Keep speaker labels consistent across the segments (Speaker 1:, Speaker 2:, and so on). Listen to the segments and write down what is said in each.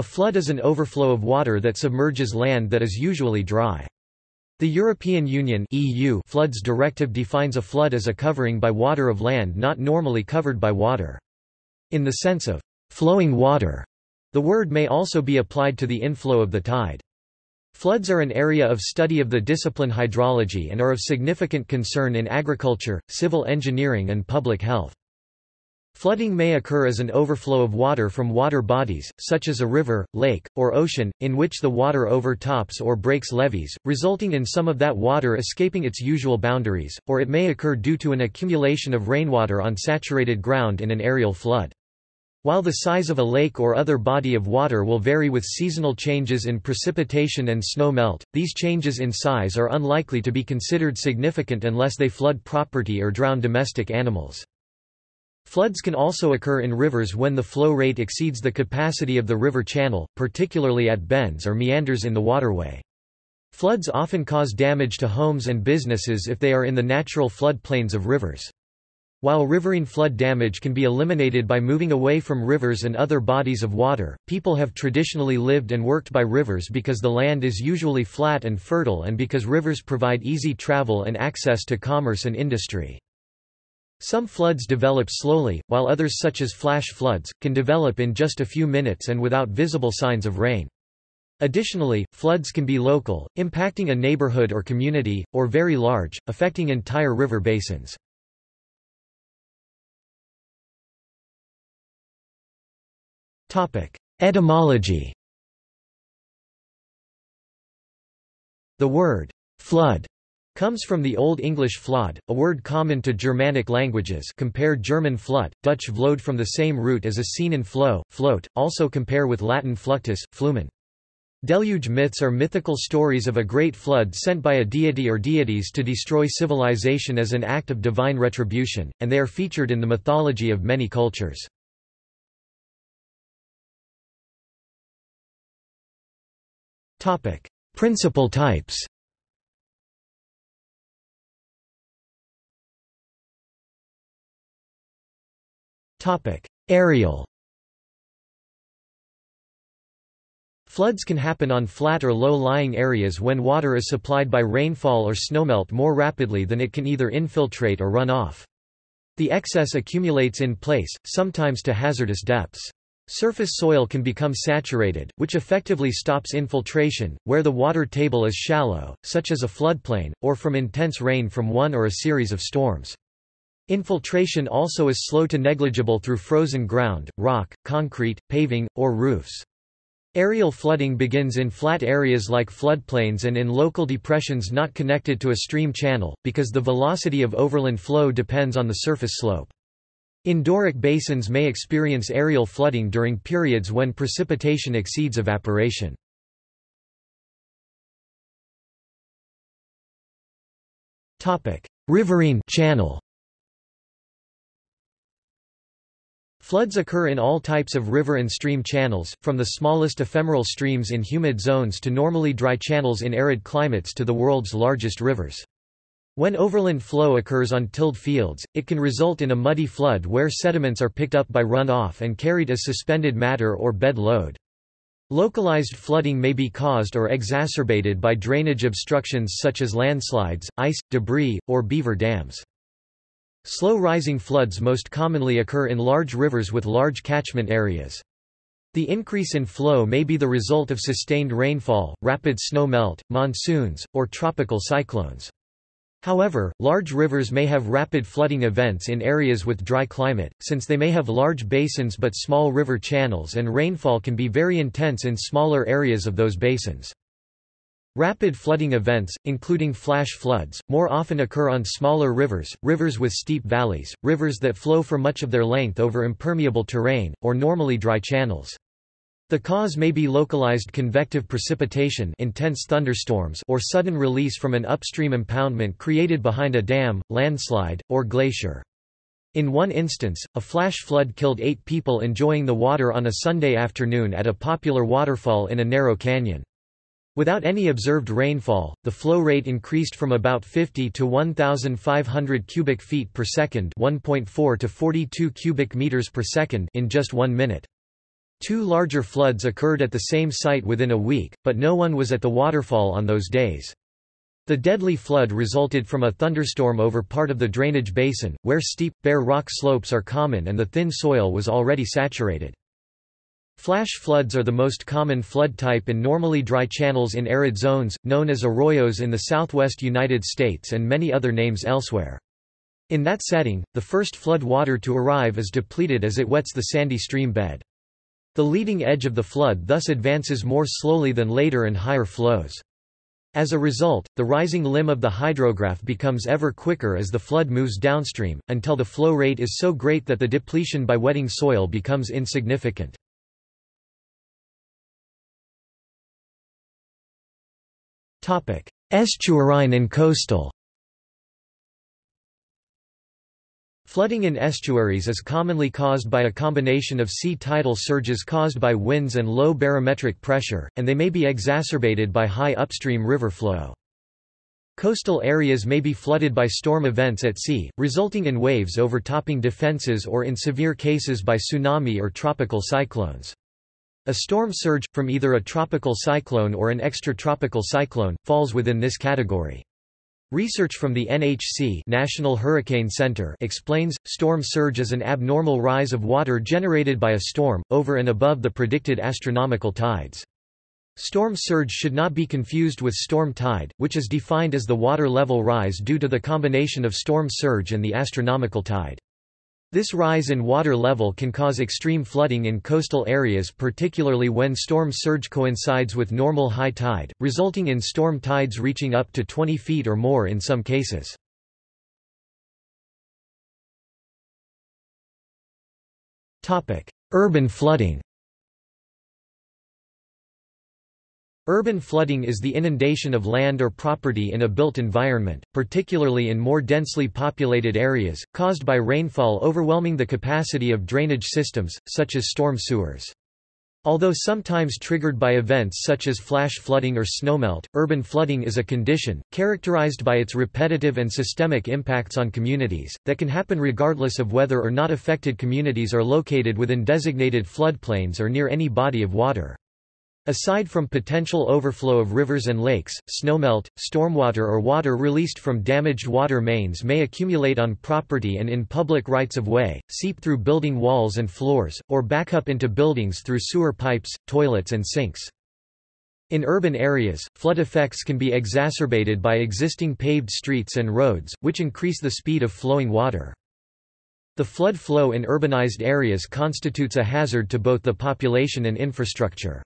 Speaker 1: A flood is an overflow of water that submerges land that is usually dry. The European Union EU floods directive defines a flood as a covering by water of land not normally covered by water. In the sense of flowing water, the word may also be applied to the inflow of the tide. Floods are an area of study of the discipline hydrology and are of significant concern in agriculture, civil engineering and public health. Flooding may occur as an overflow of water from water bodies, such as a river, lake, or ocean, in which the water overtops or breaks levees, resulting in some of that water escaping its usual boundaries, or it may occur due to an accumulation of rainwater on saturated ground in an areal flood. While the size of a lake or other body of water will vary with seasonal changes in precipitation and snow melt, these changes in size are unlikely to be considered significant unless they flood property or drown domestic animals. Floods can also occur in rivers when the flow rate exceeds the capacity of the river channel, particularly at bends or meanders in the waterway. Floods often cause damage to homes and businesses if they are in the natural flood plains of rivers. While riverine flood damage can be eliminated by moving away from rivers and other bodies of water, people have traditionally lived and worked by rivers because the land is usually flat and fertile and because rivers provide easy travel and access to commerce and industry. Some floods develop slowly, while others such as flash floods, can develop in just a few minutes and without visible signs of rain. Additionally, floods can be local, impacting a neighborhood or community, or very large, affecting entire river basins. Etymology The word flood comes from the Old English flod, a word common to Germanic languages compare German flut, Dutch vloed from the same root as a scene in flow, float, also compare with Latin fluctus, flumen. Deluge myths are mythical stories of a great flood sent by a deity or deities to destroy civilization as an act of divine retribution, and they are featured in the mythology of many cultures. Principal types Topic: Areal. Floods can happen on flat or low-lying areas when water is supplied by rainfall or snowmelt more rapidly than it can either infiltrate or run off. The excess accumulates in place, sometimes to hazardous depths. Surface soil can become saturated, which effectively stops infiltration, where the water table is shallow, such as a floodplain, or from intense rain from one or a series of storms. Infiltration also is slow to negligible through frozen ground, rock, concrete, paving, or roofs. Areal flooding begins in flat areas like floodplains and in local depressions not connected to a stream channel, because the velocity of overland flow depends on the surface slope. Endorheic basins may experience areal flooding during periods when precipitation exceeds evaporation. Riverine channel Floods occur in all types of river and stream channels, from the smallest ephemeral streams in humid zones to normally dry channels in arid climates to the world's largest rivers. When overland flow occurs on tilled fields, it can result in a muddy flood where sediments are picked up by runoff and carried as suspended matter or bed load. Localized flooding may be caused or exacerbated by drainage obstructions such as landslides, ice, debris, or beaver dams. Slow-rising floods most commonly occur in large rivers with large catchment areas. The increase in flow may be the result of sustained rainfall, rapid snow melt, monsoons, or tropical cyclones. However, large rivers may have rapid flooding events in areas with dry climate, since they may have large basins but small river channels and rainfall can be very intense in smaller areas of those basins. Rapid flooding events, including flash floods, more often occur on smaller rivers, rivers with steep valleys, rivers that flow for much of their length over impermeable terrain, or normally dry channels. The cause may be localized convective precipitation intense thunderstorms or sudden release from an upstream impoundment created behind a dam, landslide, or glacier. In one instance, a flash flood killed eight people enjoying the water on a Sunday afternoon at a popular waterfall in a narrow canyon. Without any observed rainfall, the flow rate increased from about 50 to 1,500 cubic feet per second 1.4 to 42 cubic meters per second in just one minute. Two larger floods occurred at the same site within a week, but no one was at the waterfall on those days. The deadly flood resulted from a thunderstorm over part of the drainage basin, where steep, bare rock slopes are common and the thin soil was already saturated. Flash floods are the most common flood type in normally dry channels in arid zones, known as arroyos in the southwest United States and many other names elsewhere. In that setting, the first flood water to arrive is depleted as it wets the sandy stream bed. The leading edge of the flood thus advances more slowly than later and higher flows. As a result, the rising limb of the hydrograph becomes ever quicker as the flood moves downstream, until the flow rate is so great that the depletion by wetting soil becomes insignificant. Estuarine and coastal Flooding in estuaries is commonly caused by a combination of sea tidal surges caused by winds and low barometric pressure, and they may be exacerbated by high upstream river flow. Coastal areas may be flooded by storm events at sea, resulting in waves overtopping defenses or in severe cases by tsunami or tropical cyclones. A storm surge, from either a tropical cyclone or an extratropical cyclone, falls within this category. Research from the NHC National Hurricane Center explains, storm surge is an abnormal rise of water generated by a storm, over and above the predicted astronomical tides. Storm surge should not be confused with storm tide, which is defined as the water level rise due to the combination of storm surge and the astronomical tide. This rise in water level can cause extreme flooding in coastal areas particularly when storm surge coincides with normal high tide, resulting in storm tides reaching up to 20 feet or more in some cases. Urban flooding Urban flooding is the inundation of land or property in a built environment, particularly in more densely populated areas, caused by rainfall overwhelming the capacity of drainage systems, such as storm sewers. Although sometimes triggered by events such as flash flooding or snowmelt, urban flooding is a condition, characterized by its repetitive and systemic impacts on communities, that can happen regardless of whether or not affected communities are located within designated floodplains or near any body of water. Aside from potential overflow of rivers and lakes, snowmelt, stormwater or water released from damaged water mains may accumulate on property and in public rights-of-way, seep through building walls and floors, or back up into buildings through sewer pipes, toilets and sinks. In urban areas, flood effects can be exacerbated by existing paved streets and roads, which increase the speed of flowing water. The flood flow in urbanized areas constitutes a hazard to both the population and infrastructure.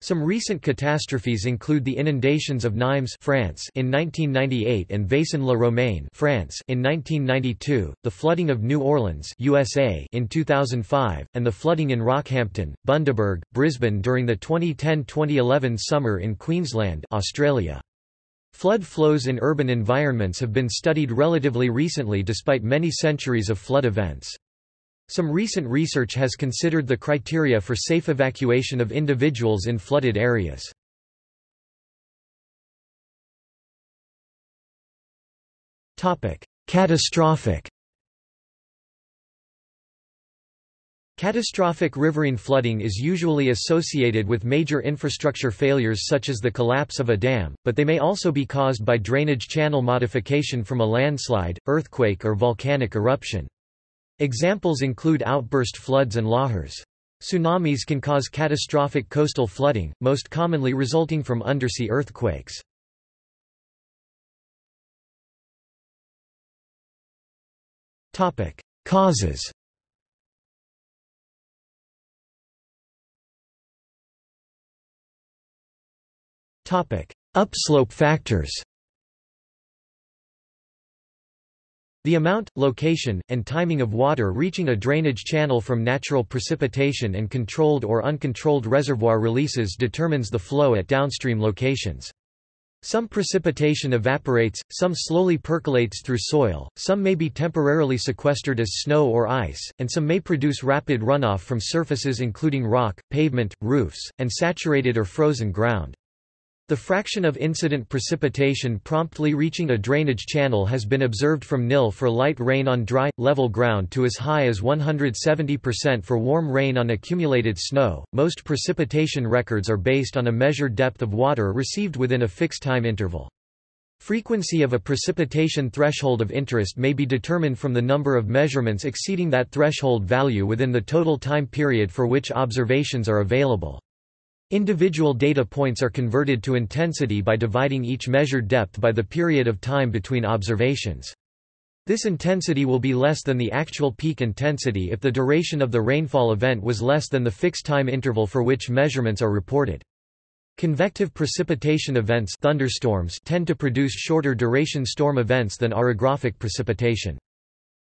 Speaker 1: Some recent catastrophes include the inundations of Nimes France in 1998 and Vaison-la-Romaine France in 1992, the flooding of New Orleans USA in 2005, and the flooding in Rockhampton, Bundaberg, Brisbane during the 2010-2011 summer in Queensland Australia. Flood flows in urban environments have been studied relatively recently despite many centuries of flood events. Some recent research has considered the criteria for safe evacuation of individuals in flooded areas. Catastrophic Catastrophic riverine flooding is usually associated with major infrastructure failures such as the collapse of a dam, but they may also be caused by drainage channel modification from a landslide, earthquake or volcanic eruption. Examples include outburst floods and lahars. Tsunamis can cause catastrophic coastal flooding, most commonly resulting from undersea earthquakes. Causes Upslope factors The amount, location, and timing of water reaching a drainage channel from natural precipitation and controlled or uncontrolled reservoir releases determines the flow at downstream locations. Some precipitation evaporates, some slowly percolates through soil, some may be temporarily sequestered as snow or ice, and some may produce rapid runoff from surfaces including rock, pavement, roofs, and saturated or frozen ground. The fraction of incident precipitation promptly reaching a drainage channel has been observed from nil for light rain on dry, level ground to as high as 170% for warm rain on accumulated snow. Most precipitation records are based on a measured depth of water received within a fixed time interval. Frequency of a precipitation threshold of interest may be determined from the number of measurements exceeding that threshold value within the total time period for which observations are available. Individual data points are converted to intensity by dividing each measured depth by the period of time between observations. This intensity will be less than the actual peak intensity if the duration of the rainfall event was less than the fixed time interval for which measurements are reported. Convective precipitation events thunderstorms tend to produce shorter duration storm events than orographic precipitation.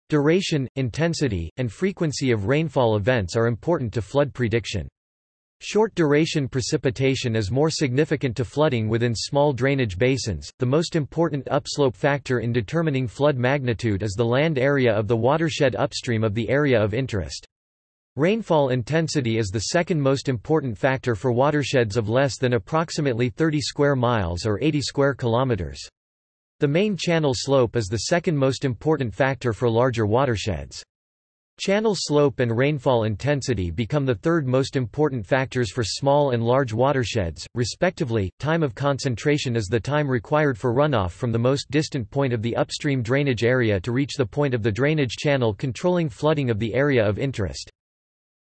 Speaker 1: Duration, intensity, and frequency of rainfall events are important to flood prediction. Short-duration precipitation is more significant to flooding within small drainage basins. The most important upslope factor in determining flood magnitude is the land area of the watershed upstream of the area of interest. Rainfall intensity is the second most important factor for watersheds of less than approximately 30 square miles or 80 square kilometers. The main channel slope is the second most important factor for larger watersheds. Channel slope and rainfall intensity become the third most important factors for small and large watersheds, respectively. Time of concentration is the time required for runoff from the most distant point of the upstream drainage area to reach the point of the drainage channel controlling flooding of the area of interest.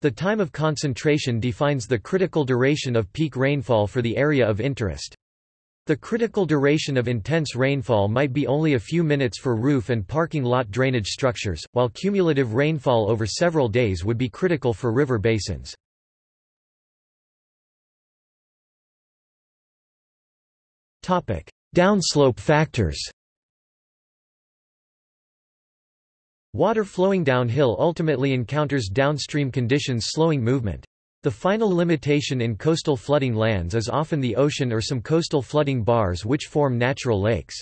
Speaker 1: The time of concentration defines the critical duration of peak rainfall for the area of interest. The critical duration of intense rainfall might be only a few minutes for roof and parking lot drainage structures, while cumulative rainfall over several days would be critical for river basins. Downslope factors Water flowing downhill ultimately encounters downstream conditions slowing movement. The final limitation in coastal flooding lands is often the ocean or some coastal flooding bars which form natural lakes.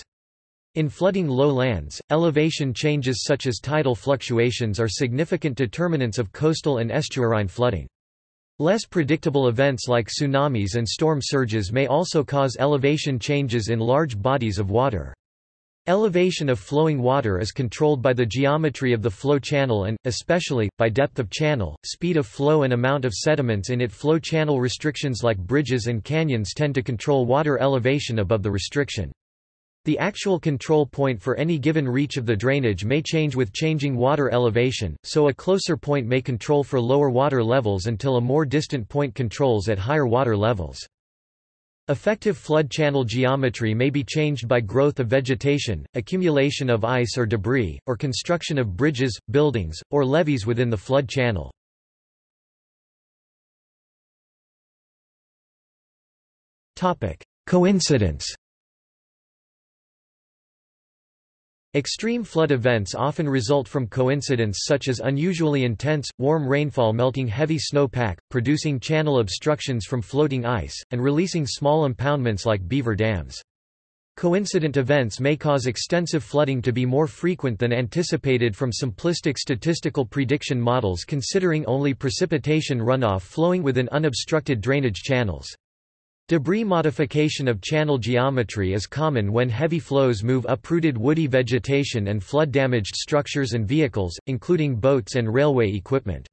Speaker 1: In flooding low lands, elevation changes such as tidal fluctuations are significant determinants of coastal and estuarine flooding. Less predictable events like tsunamis and storm surges may also cause elevation changes in large bodies of water. Elevation of flowing water is controlled by the geometry of the flow channel and, especially, by depth of channel, speed of flow and amount of sediments in it. Flow channel restrictions like bridges and canyons tend to control water elevation above the restriction. The actual control point for any given reach of the drainage may change with changing water elevation, so a closer point may control for lower water levels until a more distant point controls at higher water levels. Effective flood channel geometry may be changed by growth of vegetation, accumulation of ice or debris, or construction of bridges, buildings, or levees within the flood channel. Coincidence Extreme flood events often result from coincidence such as unusually intense, warm rainfall melting heavy snow pack, producing channel obstructions from floating ice, and releasing small impoundments like beaver dams. Coincident events may cause extensive flooding to be more frequent than anticipated from simplistic statistical prediction models considering only precipitation runoff flowing within unobstructed drainage channels. Debris modification of channel geometry is common when heavy flows move uprooted woody vegetation and flood-damaged structures and vehicles, including boats and railway equipment.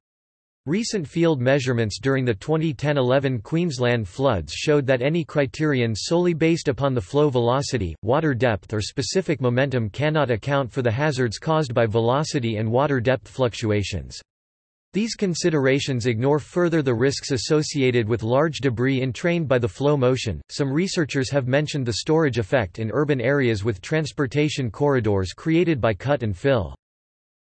Speaker 1: Recent field measurements during the 2010–11 Queensland floods showed that any criterion solely based upon the flow velocity, water depth or specific momentum cannot account for the hazards caused by velocity and water depth fluctuations. These considerations ignore further the risks associated with large debris entrained by the flow motion. Some researchers have mentioned the storage effect in urban areas with transportation corridors created by cut and fill.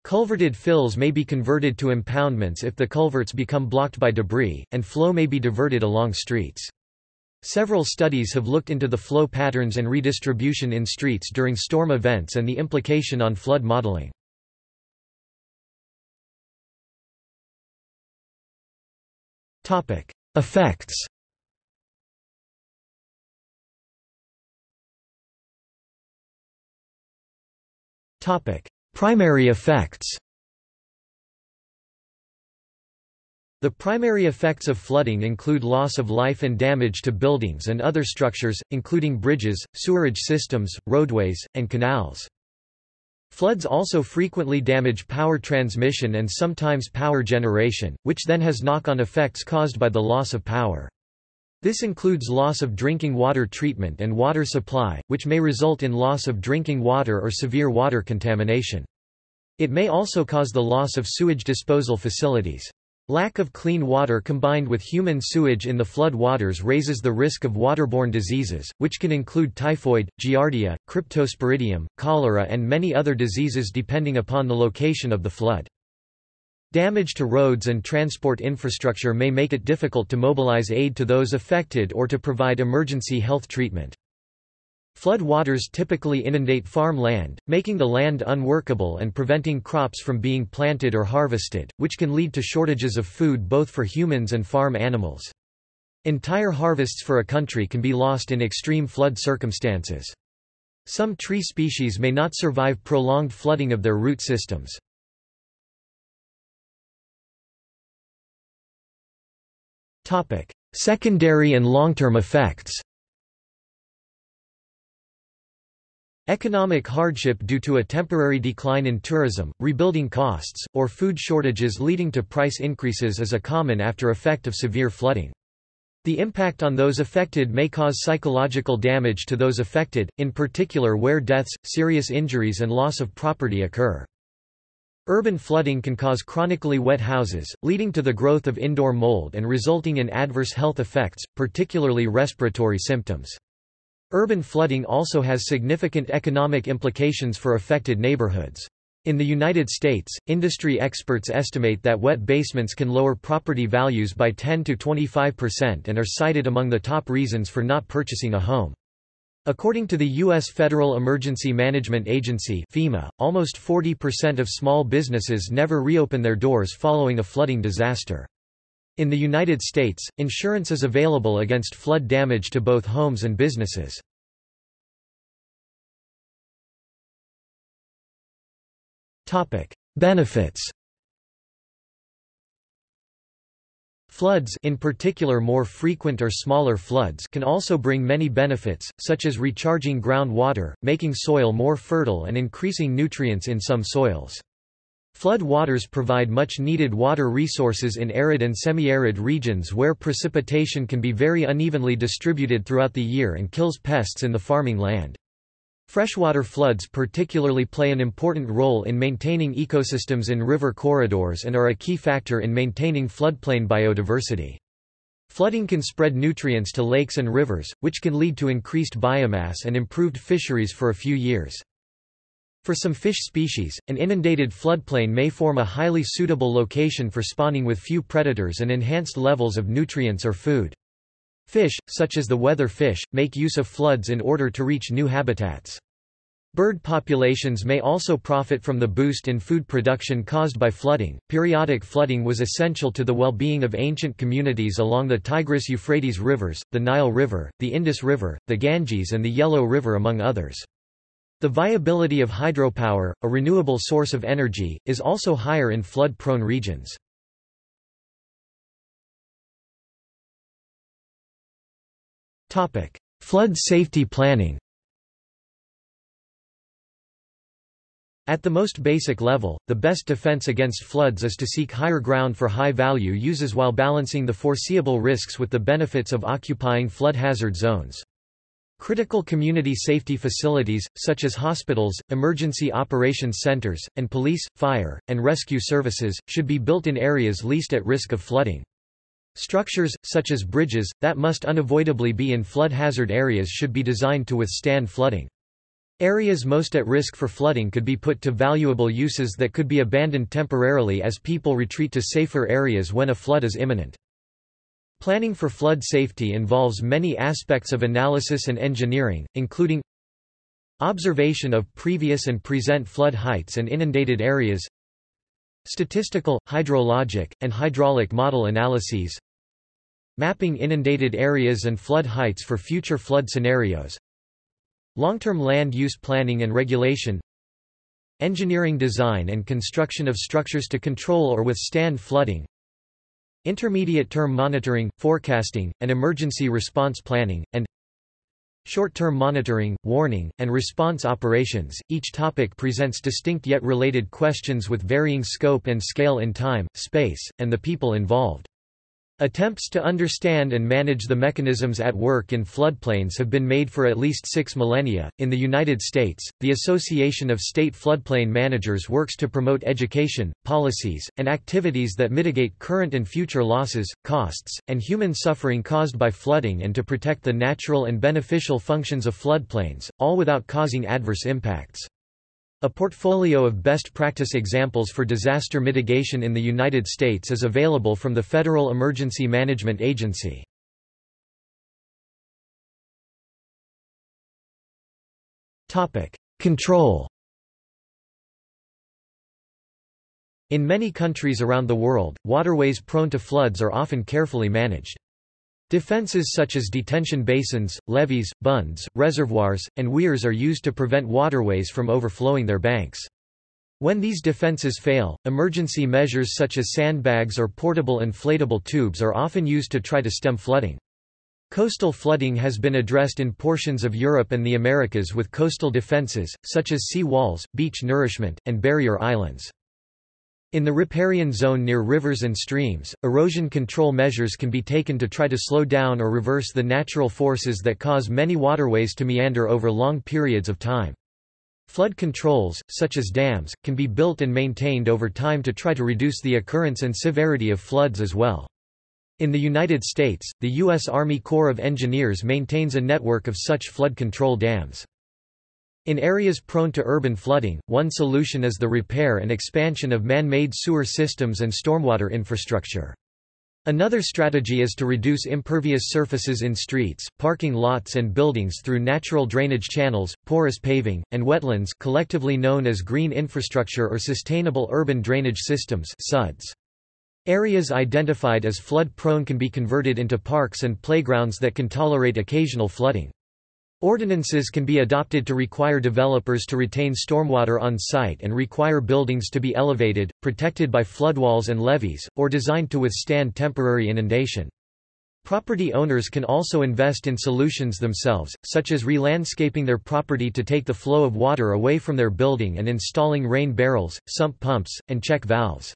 Speaker 1: Culverted fills may be converted to impoundments if the culverts become blocked by debris, and flow may be diverted along streets. Several studies have looked into the flow patterns and redistribution in streets during storm events and the implication on flood modeling. Topic: Effects. Topic: Primary effects. The primary effects of flooding include loss of life and damage to buildings and other structures, including bridges, sewerage systems, roadways, and canals. Floods also frequently damage power transmission and sometimes power generation, which then has knock-on effects caused by the loss of power. This includes loss of drinking water treatment and water supply, which may result in loss of drinking water or severe water contamination. It may also cause the loss of sewage disposal facilities. Lack of clean water combined with human sewage in the flood waters raises the risk of waterborne diseases, which can include typhoid, giardia, cryptosporidium, cholera and many other diseases depending upon the location of the flood. Damage to roads and transport infrastructure may make it difficult to mobilize aid to those affected or to provide emergency health treatment. Flood waters typically inundate farm land, making the land unworkable and preventing crops from being planted or harvested, which can lead to shortages of food both for humans and farm animals. Entire harvests for a country can be lost in extreme flood circumstances. Some tree species may not survive prolonged flooding of their root systems. Secondary and long-term effects Economic hardship due to a temporary decline in tourism, rebuilding costs, or food shortages leading to price increases is a common after effect of severe flooding. The impact on those affected may cause psychological damage to those affected, in particular where deaths, serious injuries and loss of property occur. Urban flooding can cause chronically wet houses, leading to the growth of indoor mold and resulting in adverse health effects, particularly respiratory symptoms. Urban flooding also has significant economic implications for affected neighborhoods. In the United States, industry experts estimate that wet basements can lower property values by 10 to 25% and are cited among the top reasons for not purchasing a home. According to the U.S. Federal Emergency Management Agency FEMA, almost 40% of small businesses never reopen their doors following a flooding disaster. In the United States, insurance is available against flood damage to both homes and businesses. Topic: Benefits Floods in particular more frequent or smaller floods can also bring many benefits, such as recharging groundwater, making soil more fertile and increasing nutrients in some soils. Flood waters provide much-needed water resources in arid and semi-arid regions where precipitation can be very unevenly distributed throughout the year and kills pests in the farming land. Freshwater floods particularly play an important role in maintaining ecosystems in river corridors and are a key factor in maintaining floodplain biodiversity. Flooding can spread nutrients to lakes and rivers, which can lead to increased biomass and improved fisheries for a few years. For some fish species, an inundated floodplain may form a highly suitable location for spawning with few predators and enhanced levels of nutrients or food. Fish, such as the weather fish, make use of floods in order to reach new habitats. Bird populations may also profit from the boost in food production caused by flooding. Periodic flooding was essential to the well being of ancient communities along the Tigris Euphrates rivers, the Nile River, the Indus River, the Ganges, and the Yellow River, among others. The viability of hydropower, a renewable source of energy, is also higher in flood-prone regions. Flood safety planning At the most basic level, the best defense against floods is to seek higher ground for high-value uses while balancing the foreseeable risks with the benefits of occupying flood hazard zones. Critical community safety facilities, such as hospitals, emergency operations centers, and police, fire, and rescue services, should be built in areas least at risk of flooding. Structures, such as bridges, that must unavoidably be in flood hazard areas should be designed to withstand flooding. Areas most at risk for flooding could be put to valuable uses that could be abandoned temporarily as people retreat to safer areas when a flood is imminent. Planning for flood safety involves many aspects of analysis and engineering, including observation of previous and present flood heights and inundated areas statistical, hydrologic, and hydraulic model analyses mapping inundated areas and flood heights for future flood scenarios long-term land use planning and regulation engineering design and construction of structures to control or withstand flooding intermediate-term monitoring, forecasting, and emergency response planning, and Short-term monitoring, warning, and response operations. Each topic presents distinct yet related questions with varying scope and scale in time, space, and the people involved. Attempts to understand and manage the mechanisms at work in floodplains have been made for at least six millennia. In the United States, the Association of State Floodplain Managers works to promote education, policies, and activities that mitigate current and future losses, costs, and human suffering caused by flooding and to protect the natural and beneficial functions of floodplains, all without causing adverse impacts. A portfolio of best practice examples for disaster mitigation in the United States is available from the Federal Emergency Management Agency. Control In many countries around the world, waterways prone to floods are often carefully managed. Defenses such as detention basins, levees, bunds, reservoirs, and weirs are used to prevent waterways from overflowing their banks. When these defenses fail, emergency measures such as sandbags or portable inflatable tubes are often used to try to stem flooding. Coastal flooding has been addressed in portions of Europe and the Americas with coastal defenses, such as sea walls, beach nourishment, and barrier islands. In the riparian zone near rivers and streams, erosion control measures can be taken to try to slow down or reverse the natural forces that cause many waterways to meander over long periods of time. Flood controls, such as dams, can be built and maintained over time to try to reduce the occurrence and severity of floods as well. In the United States, the U.S. Army Corps of Engineers maintains a network of such flood control dams. In areas prone to urban flooding, one solution is the repair and expansion of man-made sewer systems and stormwater infrastructure. Another strategy is to reduce impervious surfaces in streets, parking lots and buildings through natural drainage channels, porous paving, and wetlands collectively known as green infrastructure or sustainable urban drainage systems SUDS. Areas identified as flood-prone can be converted into parks and playgrounds that can tolerate occasional flooding. Ordinances can be adopted to require developers to retain stormwater on site and require buildings to be elevated, protected by floodwalls and levees, or designed to withstand temporary inundation. Property owners can also invest in solutions themselves, such as re-landscaping their property to take the flow of water away from their building and installing rain barrels, sump pumps, and check valves.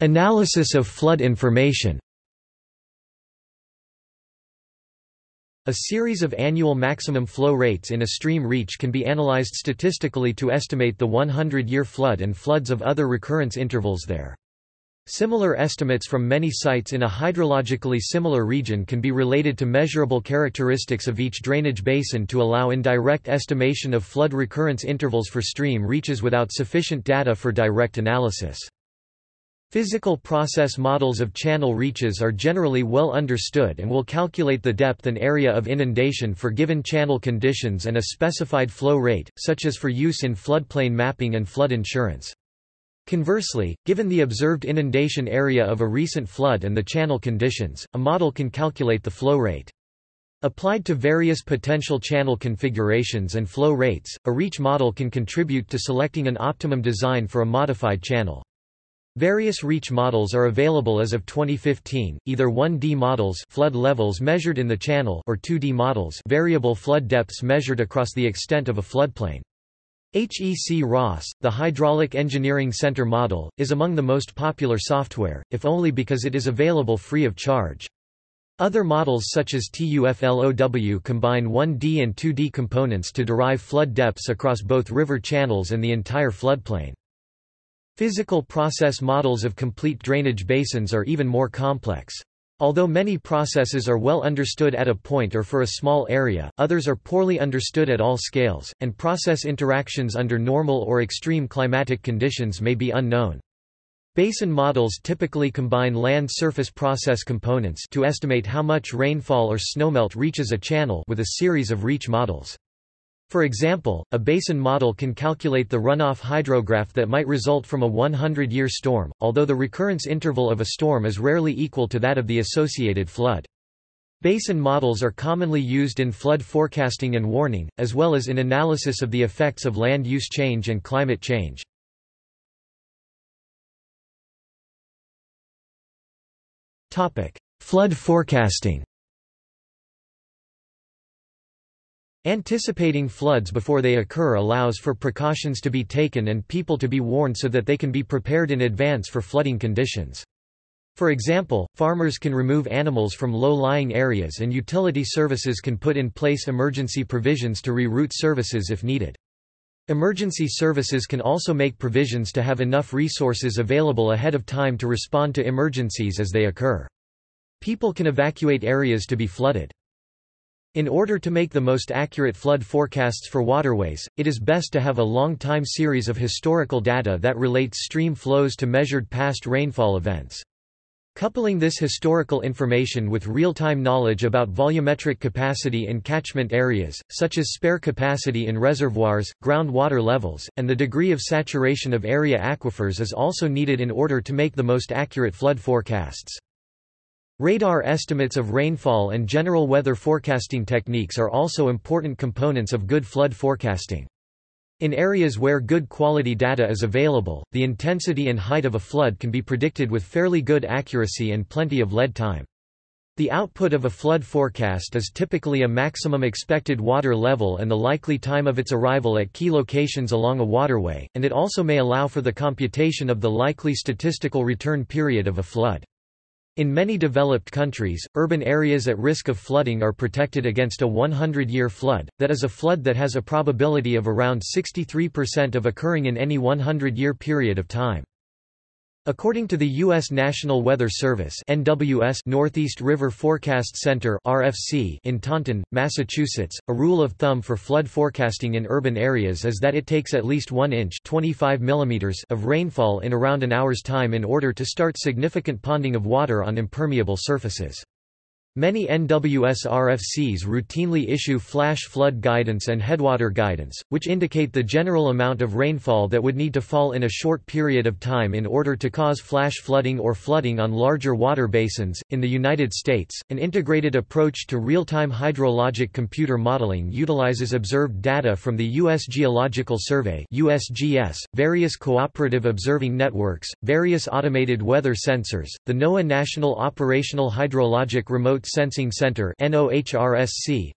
Speaker 1: Analysis of flood information A series of annual maximum flow rates in a stream reach can be analyzed statistically to estimate the 100-year flood and floods of other recurrence intervals there. Similar estimates from many sites in a hydrologically similar region can be related to measurable characteristics of each drainage basin to allow indirect estimation of flood recurrence intervals for stream reaches without sufficient data for direct analysis. Physical process models of channel reaches are generally well understood and will calculate the depth and area of inundation for given channel conditions and a specified flow rate, such as for use in floodplain mapping and flood insurance. Conversely, given the observed inundation area of a recent flood and the channel conditions, a model can calculate the flow rate. Applied to various potential channel configurations and flow rates, a reach model can contribute to selecting an optimum design for a modified channel. Various reach models are available as of 2015, either 1D models flood levels measured in the channel or 2D models variable flood depths measured across the extent of a floodplain. HEC RAS, the Hydraulic Engineering Center model, is among the most popular software, if only because it is available free of charge. Other models such as TUFLOW combine 1D and 2D components to derive flood depths across both river channels and the entire floodplain. Physical process models of complete drainage basins are even more complex. Although many processes are well understood at a point or for a small area, others are poorly understood at all scales, and process interactions under normal or extreme climatic conditions may be unknown. Basin models typically combine land surface process components to estimate how much rainfall or snowmelt reaches a channel with a series of reach models. For example, a basin model can calculate the runoff hydrograph that might result from a 100-year storm, although the recurrence interval of a storm is rarely equal to that of the associated flood. Basin models are commonly used in flood forecasting and warning, as well as in analysis of the effects of land use change and climate change. Flood forecasting Anticipating floods before they occur allows for precautions to be taken and people to be warned so that they can be prepared in advance for flooding conditions. For example, farmers can remove animals from low-lying areas and utility services can put in place emergency provisions to reroute services if needed. Emergency services can also make provisions to have enough resources available ahead of time to respond to emergencies as they occur. People can evacuate areas to be flooded. In order to make the most accurate flood forecasts for waterways, it is best to have a long-time series of historical data that relates stream flows to measured past rainfall events. Coupling this historical information with real-time knowledge about volumetric capacity in catchment areas, such as spare capacity in reservoirs, groundwater levels, and the degree of saturation of area aquifers is also needed in order to make the most accurate flood forecasts. Radar estimates of rainfall and general weather forecasting techniques are also important components of good flood forecasting. In areas where good quality data is available, the intensity and height of a flood can be predicted with fairly good accuracy and plenty of lead time. The output of a flood forecast is typically a maximum expected water level and the likely time of its arrival at key locations along a waterway, and it also may allow for the computation of the likely statistical return period of a flood. In many developed countries, urban areas at risk of flooding are protected against a 100-year flood, that is a flood that has a probability of around 63% of occurring in any 100-year period of time. According to the U.S. National Weather Service NWS Northeast River Forecast Center RFC in Taunton, Massachusetts, a rule of thumb for flood forecasting in urban areas is that it takes at least 1 inch 25 millimeters of rainfall in around an hour's time in order to start significant ponding of water on impermeable surfaces. Many NWS RFCs routinely issue flash flood guidance and headwater guidance, which indicate the general amount of rainfall that would need to fall in a short period of time in order to cause flash flooding or flooding on larger water basins. In the United States, an integrated approach to real time hydrologic computer modeling utilizes observed data from the U.S. Geological Survey, USGS, various cooperative observing networks, various automated weather sensors, the NOAA National Operational Hydrologic Remote Sensing Center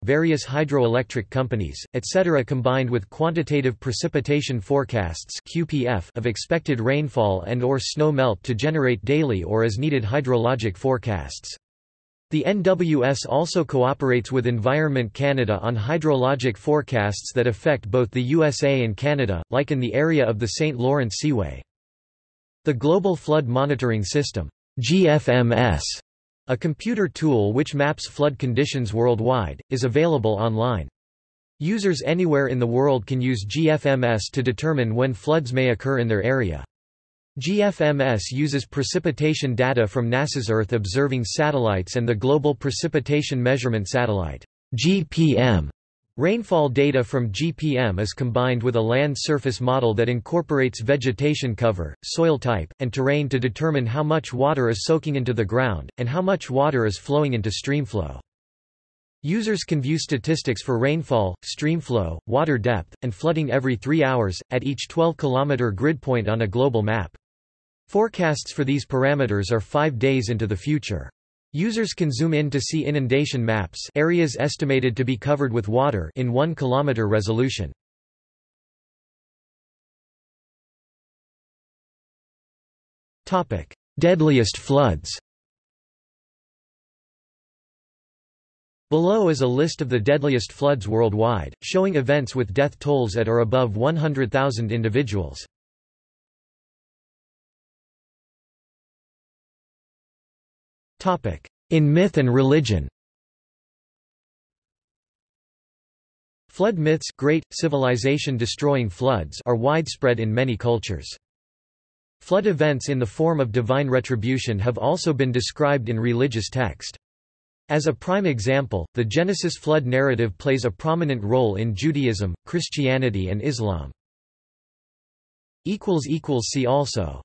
Speaker 1: various hydroelectric companies, etc. combined with quantitative precipitation forecasts of expected rainfall and or snow melt to generate daily or as needed hydrologic forecasts. The NWS also cooperates with Environment Canada on hydrologic forecasts that affect both the USA and Canada, like in the area of the St. Lawrence Seaway. The Global Flood Monitoring System GFMS a computer tool which maps flood conditions worldwide, is available online. Users anywhere in the world can use GFMS to determine when floods may occur in their area. GFMS uses precipitation data from NASA's Earth observing satellites and the Global Precipitation Measurement Satellite GPM Rainfall data from GPM is combined with a land surface model that incorporates vegetation cover, soil type, and terrain to determine how much water is soaking into the ground, and how much water is flowing into streamflow. Users can view statistics for rainfall, streamflow, water depth, and flooding every three hours, at each 12-kilometer grid point on a global map. Forecasts for these parameters are five days into the future. Users can zoom in to see inundation maps areas estimated to be covered with water in 1 km resolution. Deadliest floods Below is a list of the deadliest floods worldwide, showing events with death tolls at or above 100,000 individuals. In myth and religion Flood myths great, civilization-destroying floods are widespread in many cultures. Flood events in the form of divine retribution have also been described in religious text. As a prime example, the Genesis flood narrative plays a prominent role in Judaism, Christianity and Islam. See also